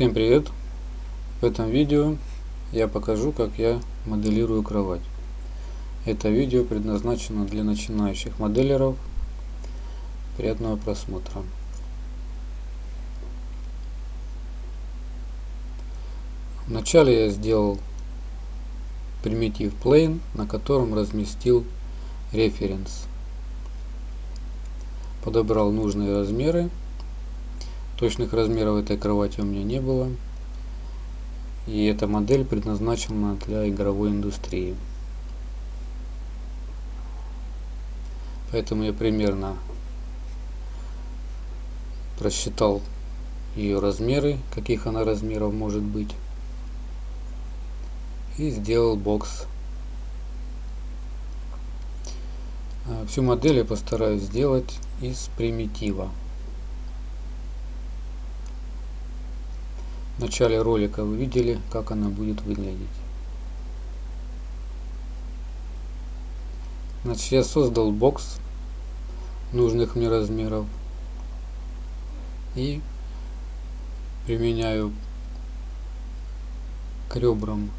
Всем привет! В этом видео я покажу, как я моделирую кровать. Это видео предназначено для начинающих моделеров. Приятного просмотра! Вначале я сделал примитив plane, на котором разместил референс. Подобрал нужные размеры Точных размеров этой кровати у меня не было. И эта модель предназначена для игровой индустрии. Поэтому я примерно просчитал ее размеры, каких она размеров может быть. И сделал бокс. А, всю модель я постараюсь сделать из примитива. В начале ролика вы видели, как она будет выглядеть. Значит, я создал бокс нужных мне размеров и применяю к ребрам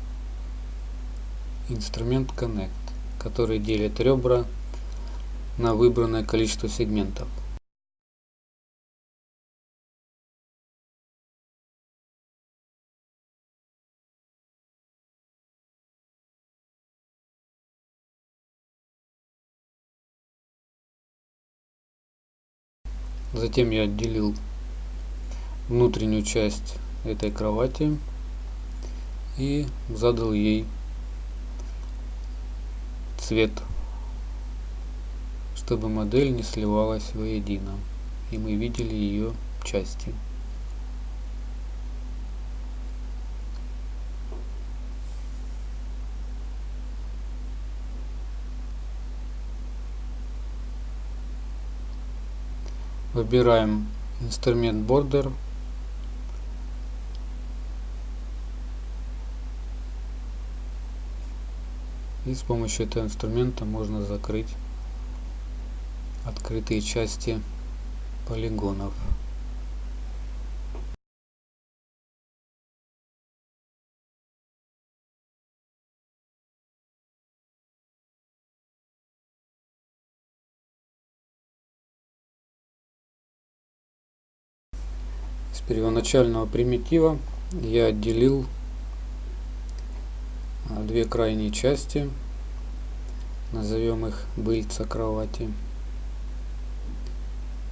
инструмент Connect, который делит ребра на выбранное количество сегментов. Затем я отделил внутреннюю часть этой кровати и задал ей цвет, чтобы модель не сливалась воедино и мы видели ее части. Выбираем инструмент Border. И с помощью этого инструмента можно закрыть открытые части полигонов. Первоначального примитива я отделил а, две крайние части, назовем их быльца кровати.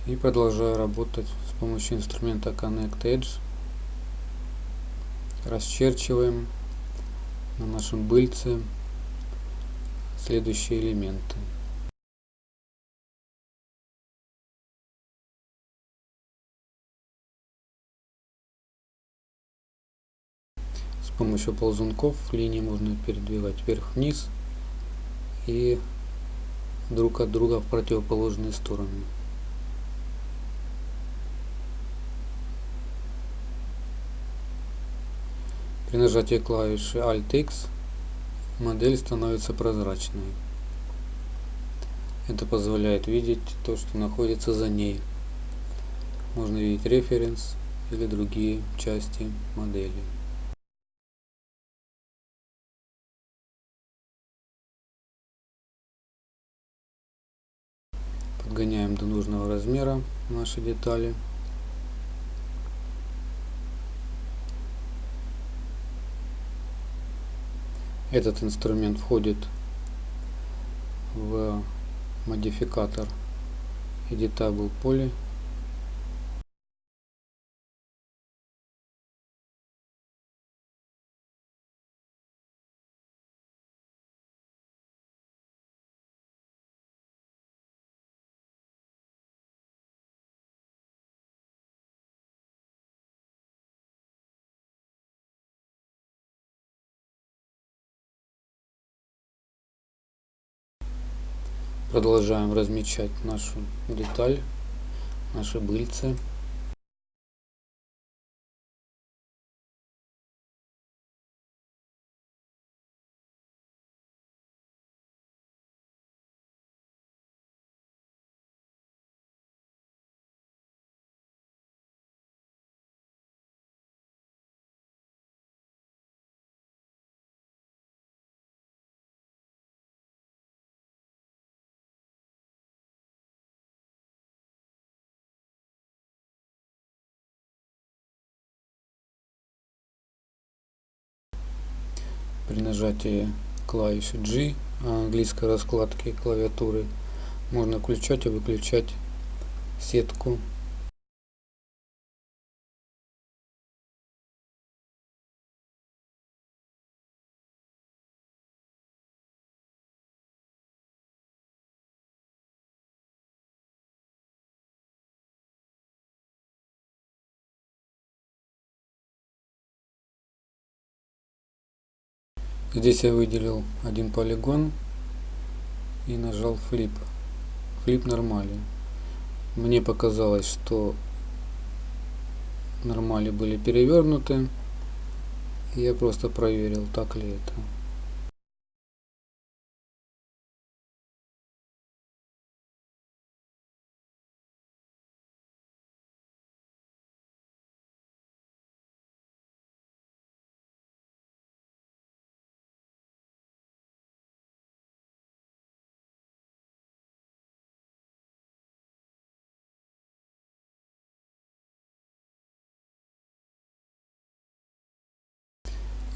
И продолжаю работать с помощью инструмента Connect Edge. Расчерчиваем на нашем быльце следующие элементы. Помощью ползунков линии можно передвигать вверх-вниз и друг от друга в противоположные стороны. При нажатии клавиши Alt-X модель становится прозрачной. Это позволяет видеть то, что находится за ней. Можно видеть референс или другие части модели. Подгоняем до нужного размера наши детали. Этот инструмент входит в модификатор Editable Poly Продолжаем размечать нашу деталь, наши быльцы. При нажатии клавиши G английской раскладки клавиатуры можно включать и выключать сетку Здесь я выделил один полигон и нажал флип. Флип нормали. Мне показалось, что нормали были перевернуты. Я просто проверил, так ли это.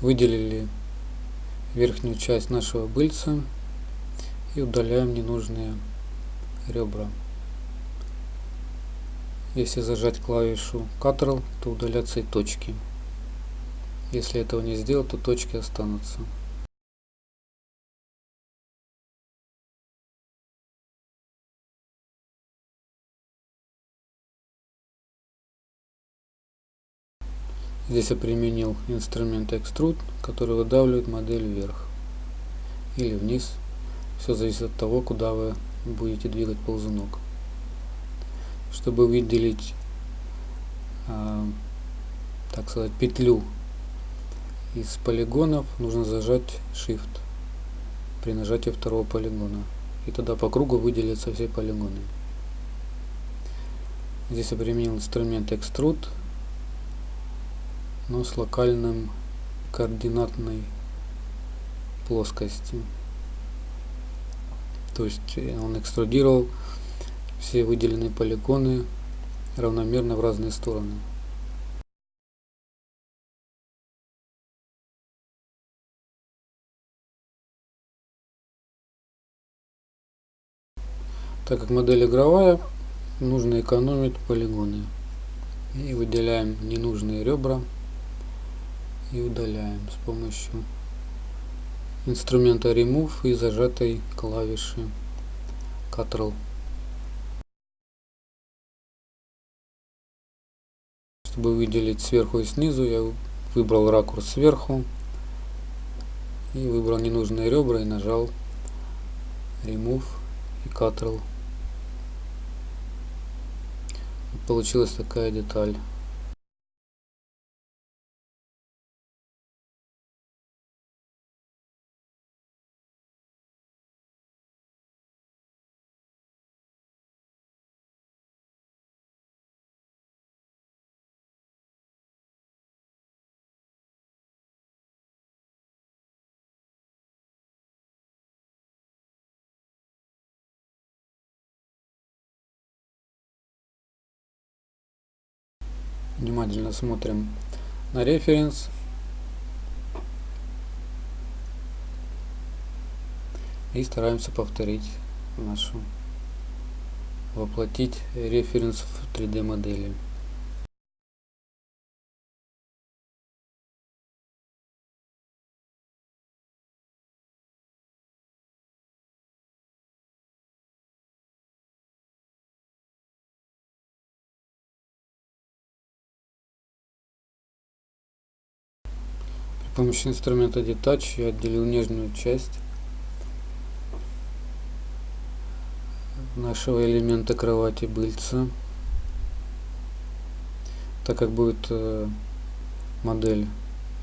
Выделили верхнюю часть нашего быльца и удаляем ненужные ребра. Если зажать клавишу Ctrl, то удалятся и точки. Если этого не сделать, то точки останутся. Здесь я применил инструмент Extrude, который выдавливает модель вверх или вниз. Все зависит от того, куда вы будете двигать ползунок. Чтобы выделить, э, так сказать, петлю из полигонов, нужно зажать Shift при нажатии второго полигона. И тогда по кругу выделятся все полигоны. Здесь я применил инструмент Extrude но с локальным координатной плоскости. То есть э, он экструдировал все выделенные полигоны равномерно в разные стороны. Так как модель игровая, нужно экономить полигоны. И выделяем ненужные ребра и удаляем с помощью инструмента Remove и зажатой клавиши Ctrl. Чтобы выделить сверху и снизу, я выбрал ракурс сверху и выбрал ненужные ребра и нажал Remove и Ctrl. Получилась такая деталь. Внимательно смотрим на референс. И стараемся повторить нашу воплотить референс в 3d модели С помощью инструмента Detach я отделил нижнюю часть нашего элемента кровати быльца. Так как будет э, модель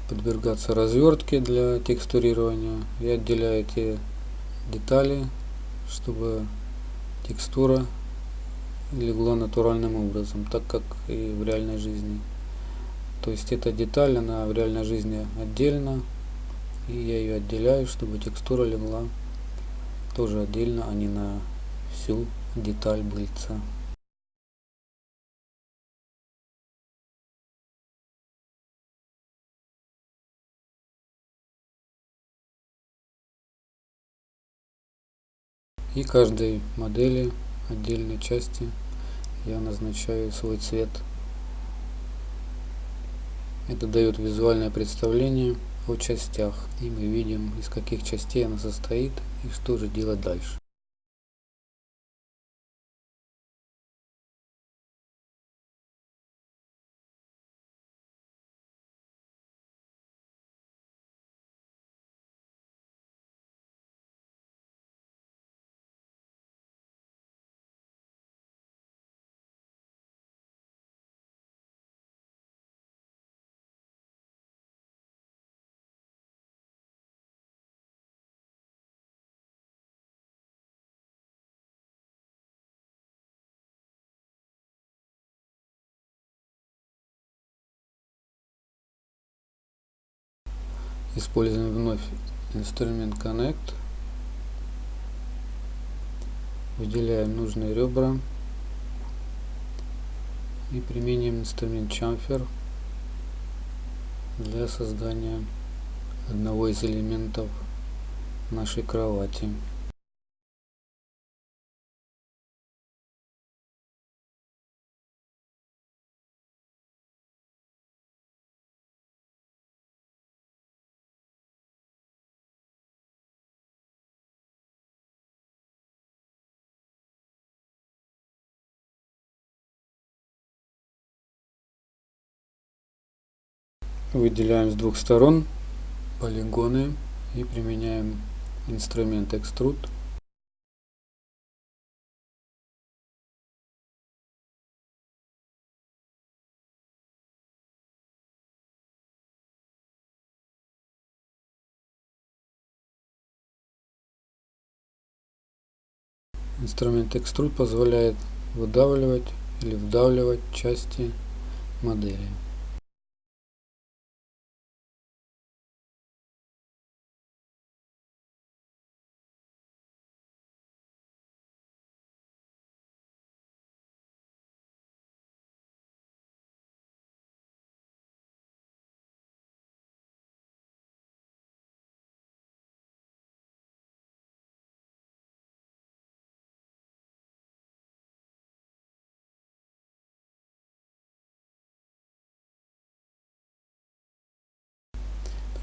подвергаться развертке для текстурирования, я отделяю эти детали, чтобы текстура легла натуральным образом, так как и в реальной жизни. То есть эта деталь, она в реальной жизни отдельно. И я ее отделяю, чтобы текстура легла тоже отдельно, а не на всю деталь блица. И каждой модели отдельной части я назначаю свой цвет. Это дает визуальное представление о частях. И мы видим, из каких частей она состоит и что же делать дальше. Используем вновь инструмент Connect. Выделяем нужные ребра и применим инструмент Chamfer для создания одного из элементов нашей кровати. Выделяем с двух сторон полигоны и применяем инструмент экструд. Инструмент экструд позволяет выдавливать или вдавливать части модели.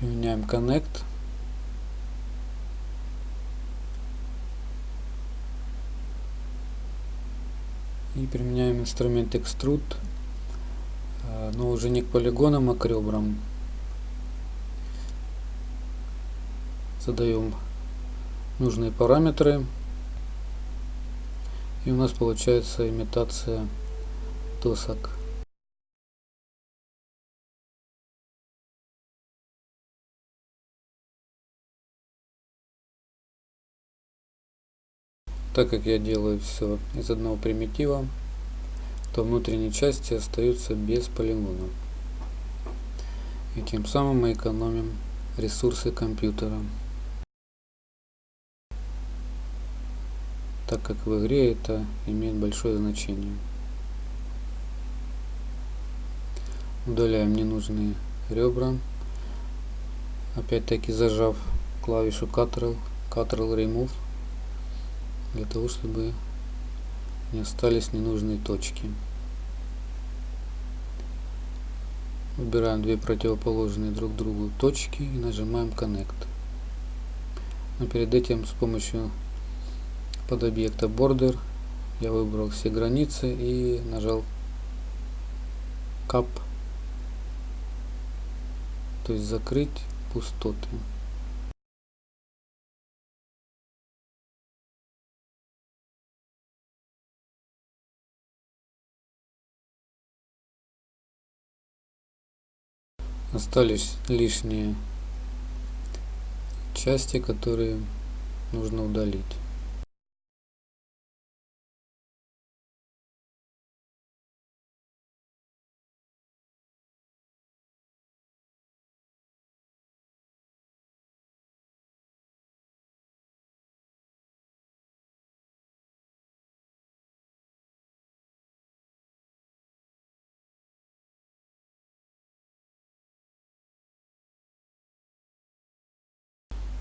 Применяем Connect. И применяем инструмент Extrude, а, но уже не к полигонам, а к ребрам. Задаем нужные параметры. И у нас получается имитация досок. Так как я делаю все из одного примитива, то внутренние части остаются без полигонов. И тем самым мы экономим ресурсы компьютера. Так как в игре это имеет большое значение. Удаляем ненужные ребра. Опять-таки зажав клавишу Ctrl, Ctrl Remove для того, чтобы не остались ненужные точки. Выбираем две противоположные друг другу точки и нажимаем Connect. Но перед этим с помощью подобъекта Border я выбрал все границы и нажал Cap, то есть закрыть пустоты. Остались лишние части, которые нужно удалить.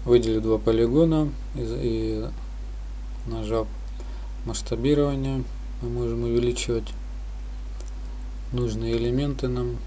Выделю два полигона и Нажав масштабирование, мы можем увеличивать нужные элементы нам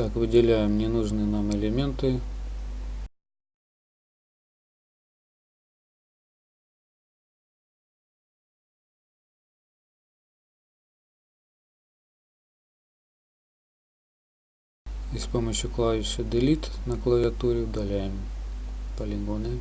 Так, выделяем ненужные нам элементы. И с помощью клавиши Delete на клавиатуре удаляем полигоны.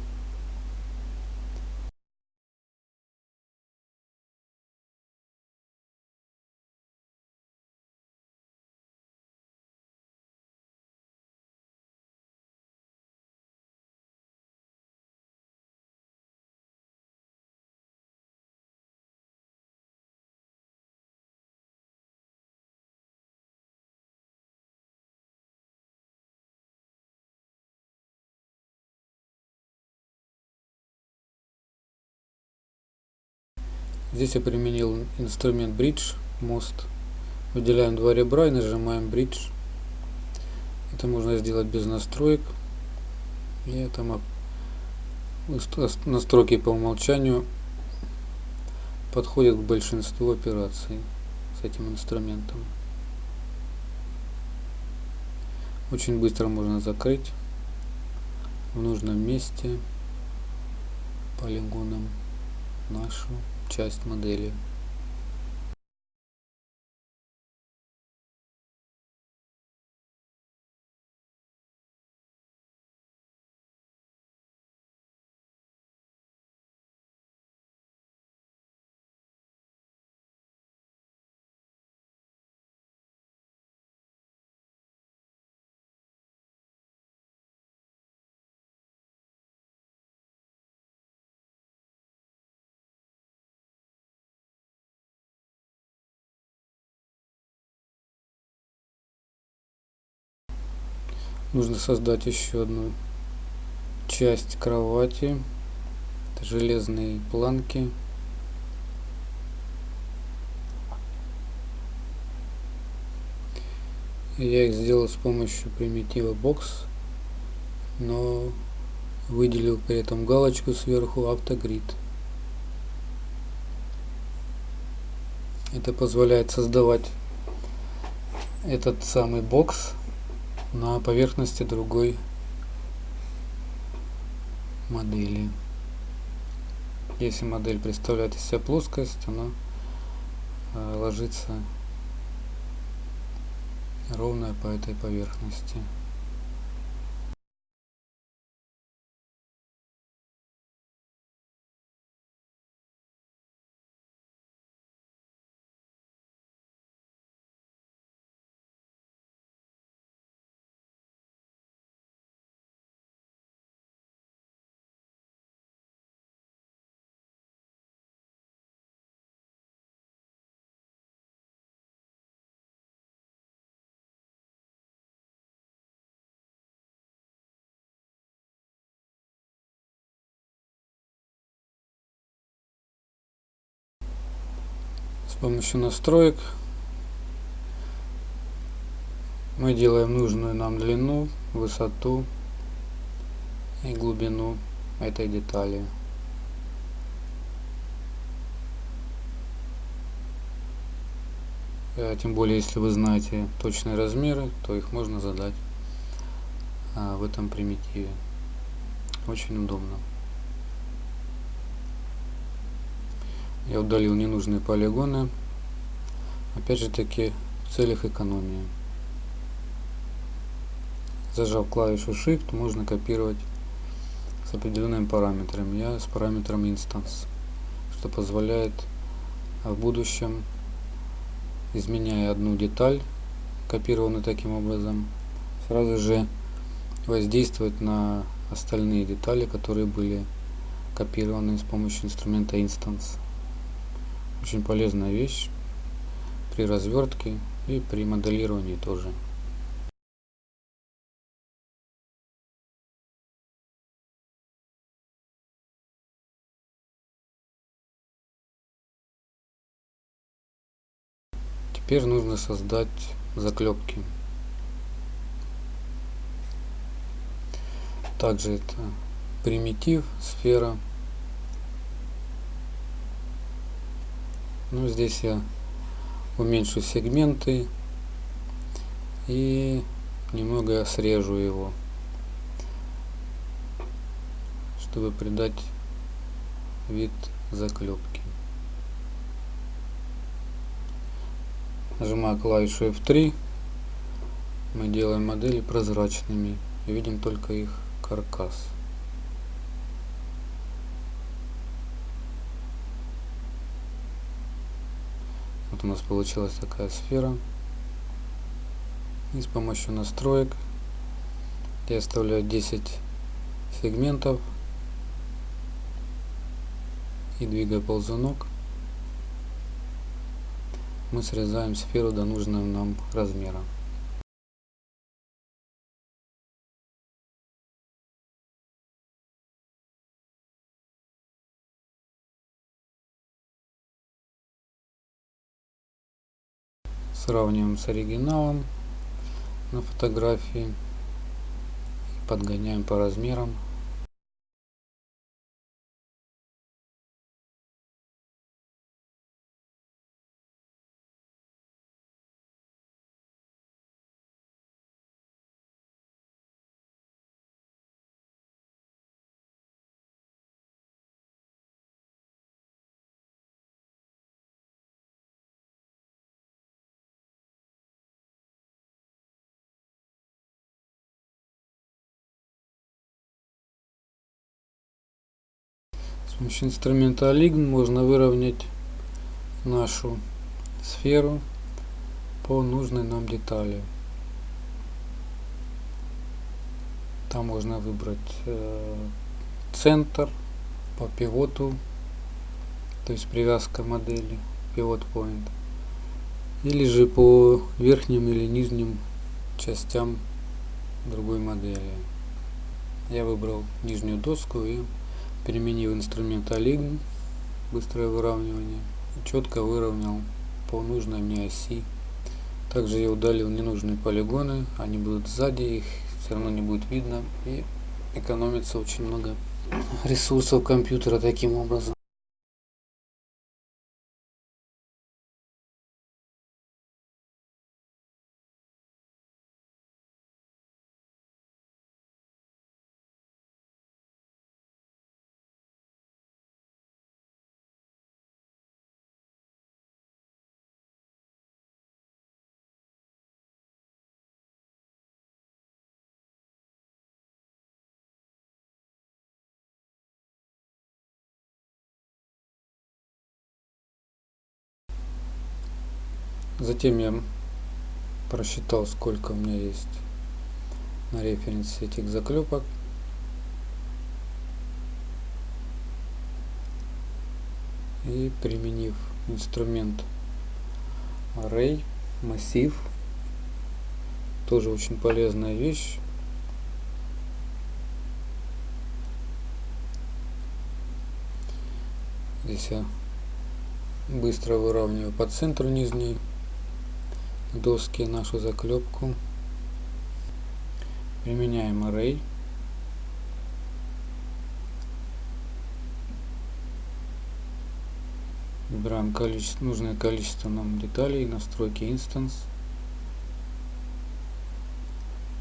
Здесь я применил инструмент Bridge, мост. Выделяем два ребра и нажимаем Bridge. Это можно сделать без настроек. И это настройки по умолчанию подходят к большинству операций с этим инструментом. Очень быстро можно закрыть в нужном месте полигоном нашу часть модели нужно создать еще одну часть кровати Это железные планки. Я их сделал с помощью примитива box но выделил при этом галочку сверху автогрид. Это позволяет создавать этот самый бокс на поверхности другой модели. Если модель представляет из себя плоскость, она э, ложится ровно по этой поверхности. Помощью настроек мы делаем нужную нам длину, высоту и глубину этой детали. А тем более, если вы знаете точные размеры, то их можно задать а, в этом примитиве. Очень удобно. Я удалил ненужные полигоны. Опять же таки в целях экономии. Зажав клавишу shift можно копировать с определенными параметрами. Я с параметром instance что позволяет в будущем изменяя одну деталь копированную таким образом сразу же воздействовать на остальные детали, которые были копированы с помощью инструмента Instance. Очень полезная вещь при развертке и при моделировании тоже. Теперь нужно создать заклепки. Также это примитив, сфера. Ну, здесь я уменьшу сегменты и немного срежу его, чтобы придать вид заклепки. Нажимаю клавишу F3. Мы делаем модели прозрачными и видим только их каркас. Вот у нас получилась такая сфера. И с помощью настроек я оставляю 10 сегментов и двигаю ползунок мы срезаем сферу до нужного нам размера. Сравниваем с оригиналом на фотографии. Подгоняем по размерам помощью инструмента Align можно выровнять нашу сферу по нужной нам детали. Там можно выбрать э, центр по пивоту, то есть привязка модели, pivot point, или же по верхним или нижним частям другой модели. Я выбрал нижнюю доску и применив инструмент Align, быстрое выравнивание, четко выровнял по нужной мне оси. Также я удалил ненужные полигоны, они будут сзади, их все равно не будет видно и экономится очень много ресурсов компьютера таким образом. Затем я просчитал, сколько у меня есть на референсе этих заклепок. И применив инструмент Array, массив, тоже очень полезная вещь. Здесь я быстро выравниваю по центру нижней доски нашу заклепку. Применяем array. Выбираем количество, нужное количество нам деталей, настройки instance.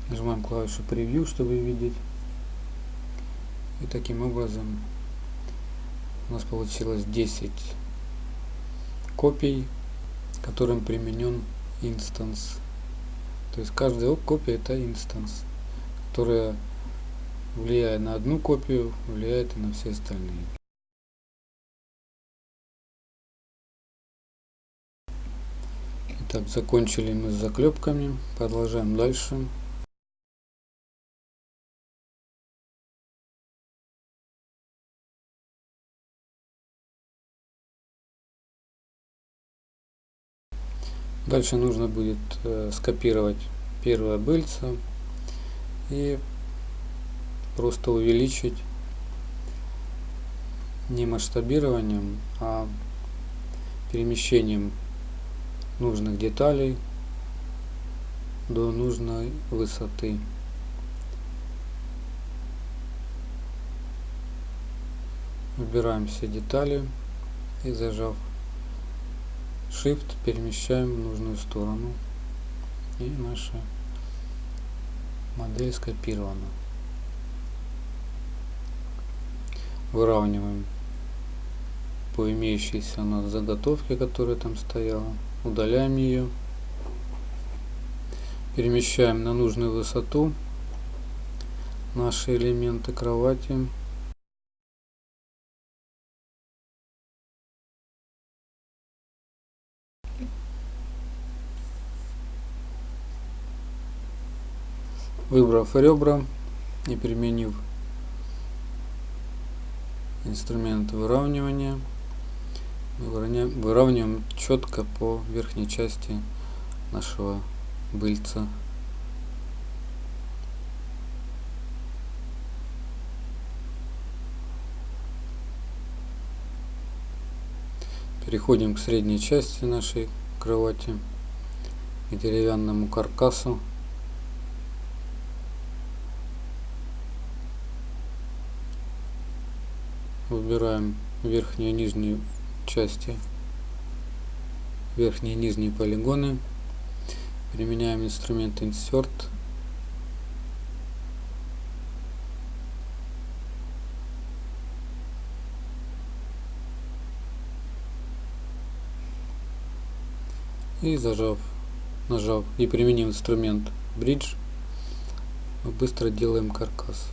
Нажимаем клавишу превью, чтобы видеть. И таким образом у нас получилось 10 копий, которым применен instance. То есть каждая копия это instance, которая влияя на одну копию, влияет и на все остальные. Итак, закончили мы с заклепками. Продолжаем дальше. Дальше нужно будет э, скопировать первое быльце и просто увеличить не масштабированием, а перемещением нужных деталей до нужной высоты. Выбираем все детали и зажав Shift перемещаем в нужную сторону и наша модель скопирована. Выравниваем по имеющейся у нас заготовке, которая там стояла. Удаляем ее. Перемещаем на нужную высоту наши элементы кровати. Выбрав ребра и применив инструмент выравнивания, выравниваем четко по верхней части нашего быльца. Переходим к средней части нашей кровати, к деревянному каркасу. Выбираем верхнюю и нижнюю части, верхние и нижние полигоны, применяем инструмент Insert, и зажав, нажав и применив инструмент Bridge, мы быстро делаем каркас.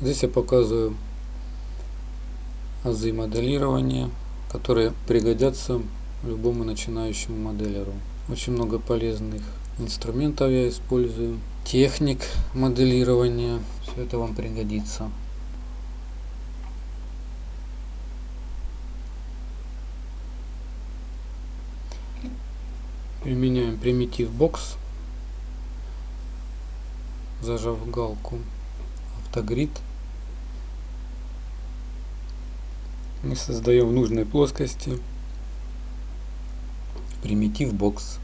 Здесь я показываю азы моделирования, которые пригодятся любому начинающему моделеру. Очень много полезных инструментов я использую, техник моделирования, все это вам пригодится. Применяем примитив бокс, зажав галку автогрид мы создаем в нужной плоскости примитив бокс.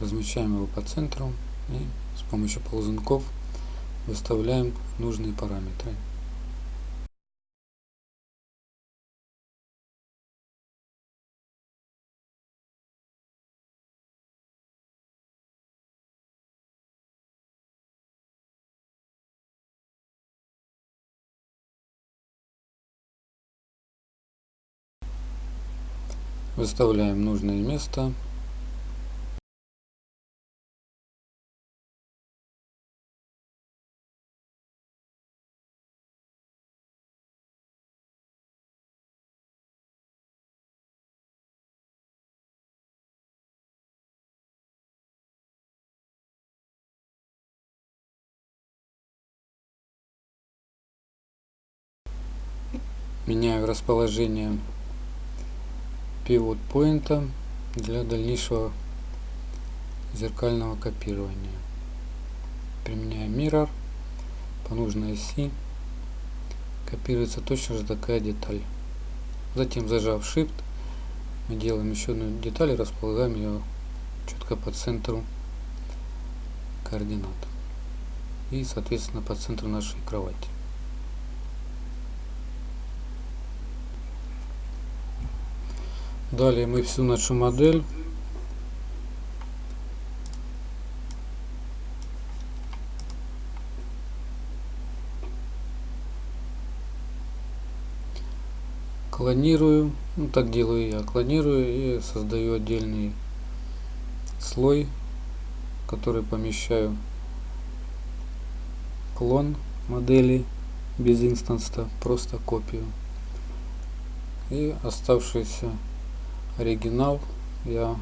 Размещаем его по центру и с помощью ползунков выставляем нужные параметры. Выставляем нужное место. меняю расположение пивот поинта для дальнейшего зеркального копирования. Применяем Mirror по нужной оси. Копируется точно же такая деталь. Затем зажав Shift мы делаем еще одну деталь и располагаем ее четко по центру координат. И соответственно по центру нашей кровати. Далее мы всю нашу модель. Клонирую, ну так делаю я, клонирую и создаю отдельный слой, который помещаю клон модели без инстанса, просто копию. и оставшийся оригинал. Я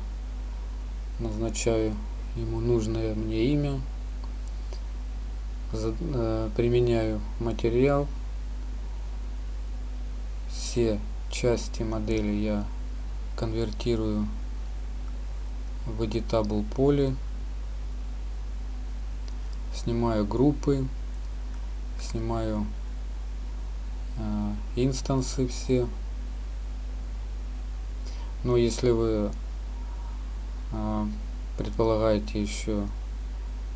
назначаю ему нужное мне имя. Э, применяю материал. Все части модели я конвертирую в editable поле. Снимаю группы снимаю э, инстансы все но если вы э, предполагаете еще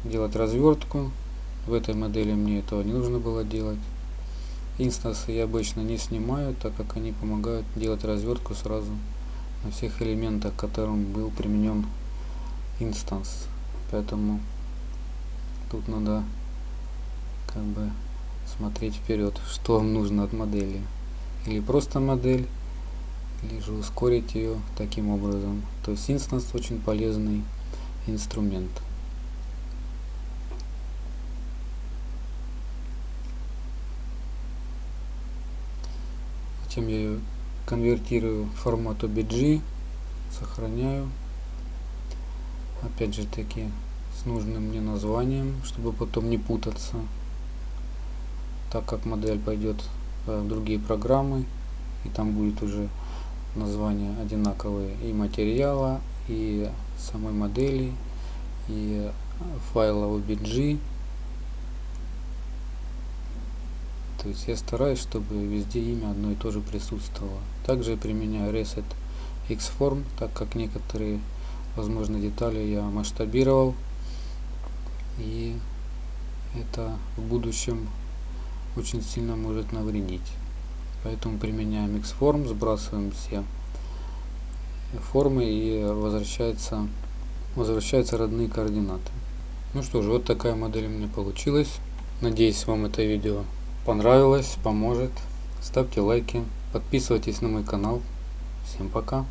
делать развертку в этой модели мне этого не нужно было делать. Инстансы я обычно не снимаю так как они помогают делать развертку сразу на всех элементах которым был применен инстанс. Поэтому тут надо как бы смотреть вперед что вам нужно от модели. Или просто модель или же ускорить ее таким образом. То есть инстанс очень полезный инструмент. Затем я ее конвертирую в формат OBG сохраняю. Опять же таки с нужным мне названием чтобы потом не путаться. Так как модель пойдет в другие программы и там будет уже название одинаковые и материала и самой модели и файла OBG то есть я стараюсь чтобы везде имя одно и то же присутствовало. Также применяю reset xform так как некоторые возможно детали я масштабировал. И это в будущем очень сильно может навредить поэтому применяем xform сбрасываем все формы и возвращается возвращаются родные координаты. Ну что же вот такая модель у меня получилась. Надеюсь вам это видео понравилось поможет. Ставьте лайки подписывайтесь на мой канал. Всем пока